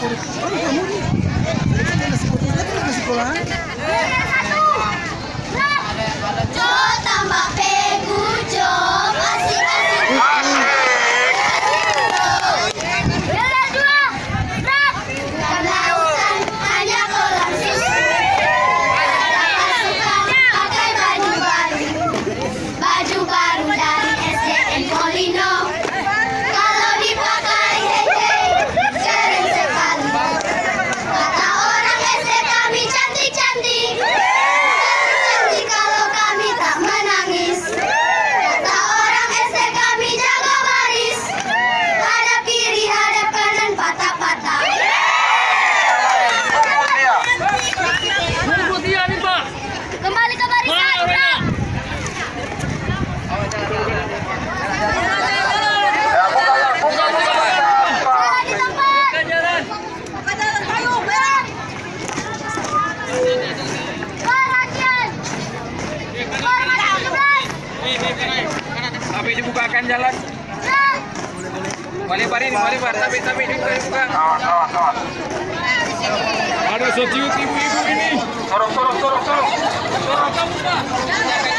por... ¡Vamos a morir! ¡La psicología! ¡La psicología! Tapi dibukakan jalan. Boleh barin, boleh bar, tapi tapi dibuka. Ada setiut ibu-ibu ini. Sorok, sorok, sorok, sorok. Sorok, sorok.